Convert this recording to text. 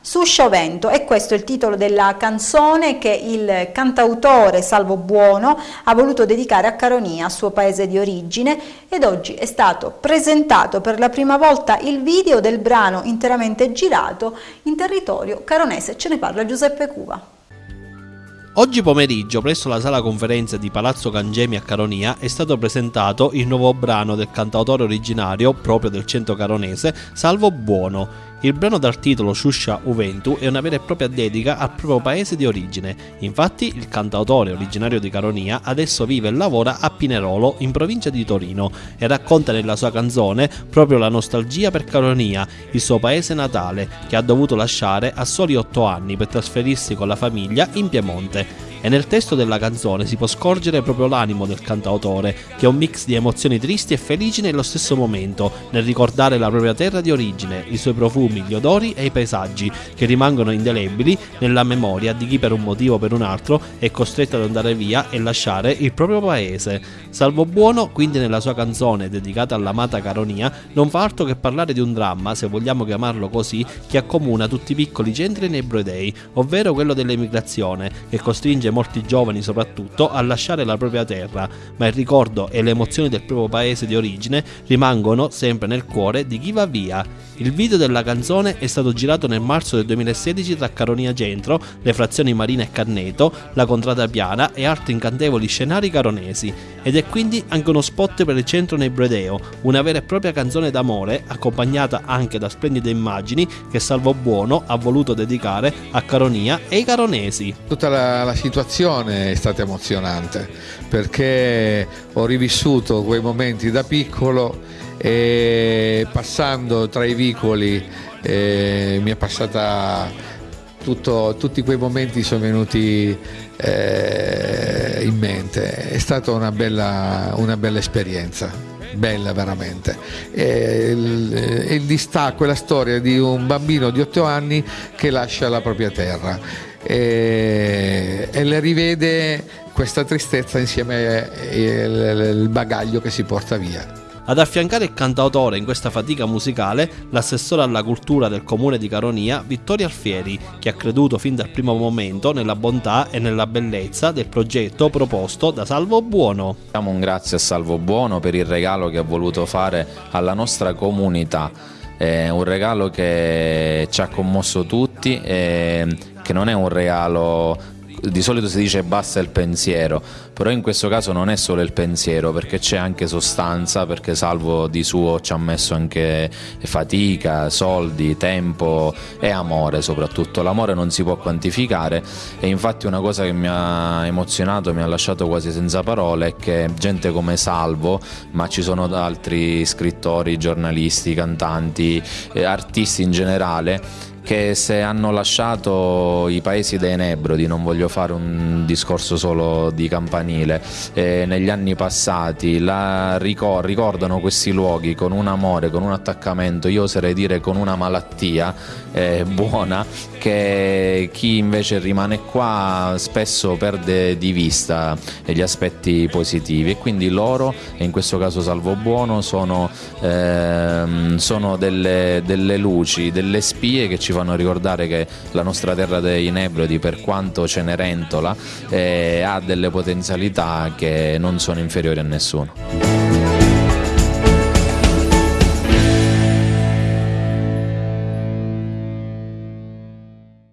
Su Sciovento e questo è il titolo della canzone che il cantautore Salvo Buono ha voluto dedicare a Caronia, suo paese di origine ed oggi è stato presentato per la prima volta il video del brano interamente girato in territorio caronese, ce ne parla Giuseppe Cuva. Oggi pomeriggio, presso la sala conferenze di Palazzo Cangemi a Caronia, è stato presentato il nuovo brano del cantautore originario, proprio del centro caronese, Salvo Buono. Il brano dal titolo Shusha Uventu è una vera e propria dedica al proprio paese di origine. Infatti, il cantautore originario di Caronia adesso vive e lavora a Pinerolo, in provincia di Torino, e racconta nella sua canzone proprio la nostalgia per Caronia, il suo paese natale, che ha dovuto lasciare a soli 8 anni per trasferirsi con la famiglia in Piemonte e nel testo della canzone si può scorgere proprio l'animo del cantautore, che è un mix di emozioni tristi e felici nello stesso momento, nel ricordare la propria terra di origine, i suoi profumi, gli odori e i paesaggi, che rimangono indelebili nella memoria di chi per un motivo o per un altro è costretto ad andare via e lasciare il proprio paese. Salvo Buono, quindi nella sua canzone dedicata all'amata Caronia, non fa altro che parlare di un dramma, se vogliamo chiamarlo così, che accomuna tutti i piccoli centri nei Broedei, ovvero quello dell'emigrazione, che costringe molti giovani soprattutto a lasciare la propria terra, ma il ricordo e le emozioni del proprio paese di origine rimangono sempre nel cuore di chi va via. Il video della canzone è stato girato nel marzo del 2016 tra Caronia Centro, le frazioni Marina e Canneto, la Contrada Piana e altri incantevoli scenari caronesi ed è quindi anche uno spot per il centro nei Bredeo, una vera e propria canzone d'amore accompagnata anche da splendide immagini che Salvo Buono ha voluto dedicare a Caronia e ai caronesi. Tutta la, la situazione è stata emozionante perché ho rivissuto quei momenti da piccolo e passando tra i vicoli eh, mi è passata tutto, tutti quei momenti sono venuti eh, in mente. È stata una bella, una bella esperienza bella veramente. E il, il distacco è la storia di un bambino di 8 anni che lascia la propria terra e, e le rivede questa tristezza insieme al bagaglio che si porta via. Ad affiancare il cantautore in questa fatica musicale, l'assessore alla cultura del comune di Caronia, Vittorio Alfieri, che ha creduto fin dal primo momento nella bontà e nella bellezza del progetto proposto da Salvo Buono. Diamo un grazie a Salvo Buono per il regalo che ha voluto fare alla nostra comunità. È un regalo che ci ha commosso tutti e che non è un regalo di solito si dice basta il pensiero, però in questo caso non è solo il pensiero perché c'è anche sostanza, perché Salvo di suo ci ha messo anche fatica, soldi, tempo e amore soprattutto. L'amore non si può quantificare e infatti una cosa che mi ha emozionato, mi ha lasciato quasi senza parole è che gente come Salvo, ma ci sono altri scrittori, giornalisti, cantanti, eh, artisti in generale, che se hanno lasciato i paesi dei Nebrodi, non voglio fare un discorso solo di campanile, eh, negli anni passati la ricor ricordano questi luoghi con un amore, con un attaccamento, io oserei dire con una malattia eh, buona, che chi invece rimane qua spesso perde di vista gli aspetti positivi. E quindi loro, e in questo caso Salvo Buono, sono, ehm, sono delle, delle luci, delle spie che ci fanno ricordare che la nostra terra dei Nebrodi, per quanto cenerentola, eh, ha delle potenzialità che non sono inferiori a nessuno.